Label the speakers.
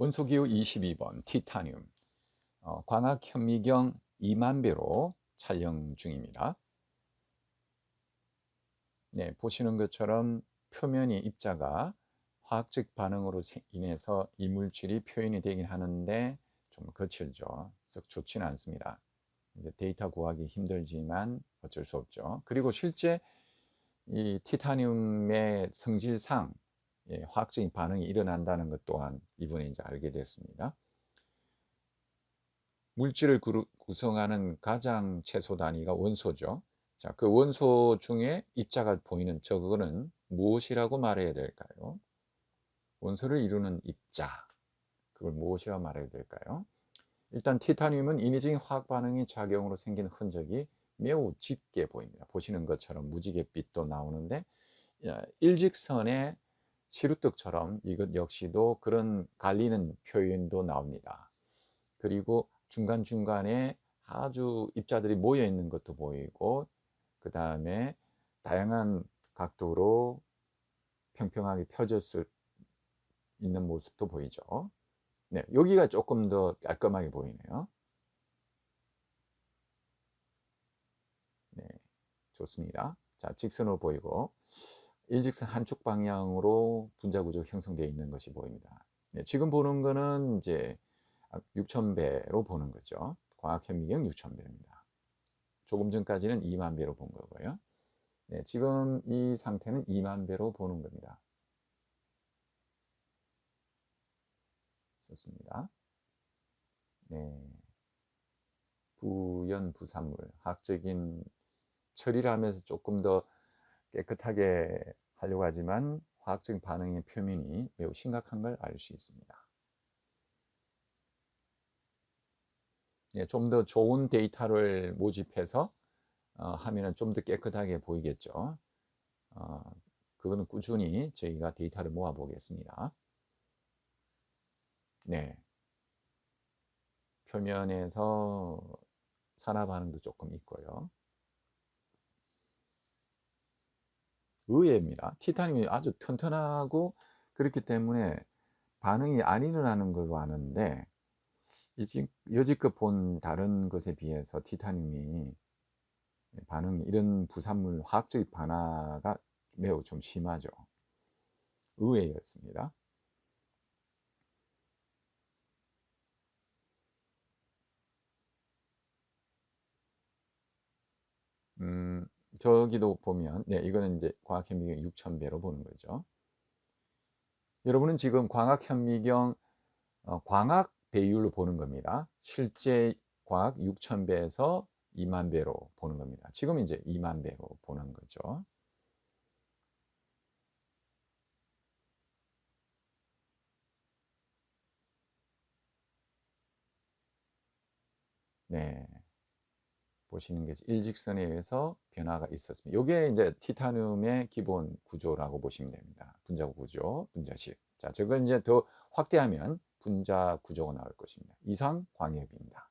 Speaker 1: 원소기호 22번 티타늄 어, 광학 현미경 2만 배로 촬영 중입니다. 네, 보시는 것처럼 표면이 입자가 화학적 반응으로 인해서 이물질이 표현이 되긴 하는데 좀 거칠죠. 썩 좋지는 않습니다. 이제 데이터 구하기 힘들지만 어쩔 수 없죠. 그리고 실제 이 티타늄의 성질상 예, 화학적인 반응이 일어난다는 것 또한 이번에 이제 알게 됐습니다. 물질을 구성하는 가장 최소 단위가 원소죠. 자, 그 원소 중에 입자가 보이는 저거는 무엇이라고 말해야 될까요? 원소를 이루는 입자. 그걸 무엇이라고 말해야 될까요? 일단 티타늄은 인위적인 화학 반응의 작용으로 생긴 흔적이 매우 짙게 보입니다. 보시는 것처럼 무지갯빛도 나오는데 일직선의 시루떡처럼 이것 역시도 그런 갈리는 표현도 나옵니다. 그리고 중간중간에 아주 입자들이 모여 있는 것도 보이고 그 다음에 다양한 각도로 평평하게 펴졌을 있는 모습도 보이죠. 네, 여기가 조금 더 깔끔하게 보이네요. 네, 좋습니다. 자, 직선으로 보이고 일직선 한쪽 방향으로 분자 구조 형성되어 있는 것이 보입니다. 네, 지금 보는 거는 이제 6000배로 보는 거죠. 광학 현미경 6000배입니다. 조금 전까지는 2만 배로 본 거고요. 네, 지금 이 상태는 2만 배로 보는 겁니다. 좋습니다. 네. 부연 부산물, 학적인 처리를 하면서 조금 더 깨끗하게 하려고 하지만 화학적인 반응의 표면이 매우 심각한 걸 알 수 있습니다. 예, 좀 더 좋은 데이터를 모집해서 어, 하면 좀 더 깨끗하게 보이겠죠. 어, 그거는 꾸준히 저희가 데이터를 모아 보겠습니다. 네. 표면에서 산화 반응도 조금 있고요. 의외입니다. 티타늄이 아주 튼튼하고 그렇기 때문에 반응이 안 일어나는 걸로 아는데 여지껏 본 다른 것에 비해서 티타늄이 반응이 이런 부산물 화학적 반화가 매우 좀 심하죠. 의외였습니다. 음, 저기도 보면 네 이거는 이제 광학 현미경 6000배로 보는 거죠. 여러분은 지금 광학 현미경 어, 광학 배율로 보는 겁니다. 실제 광학 6000배에서 2만 배로 보는 겁니다. 지금 이제 2만 배로 보는 거죠. 네. 보시는 게 일직선에 의해서 변화가 있었습니다. 이게 이제 티타늄의 기본 구조라고 보시면 됩니다. 분자 구조, 분자식. 자, 저걸 이제 더 확대하면 분자 구조가 나올 것입니다. 이상 광협입니다.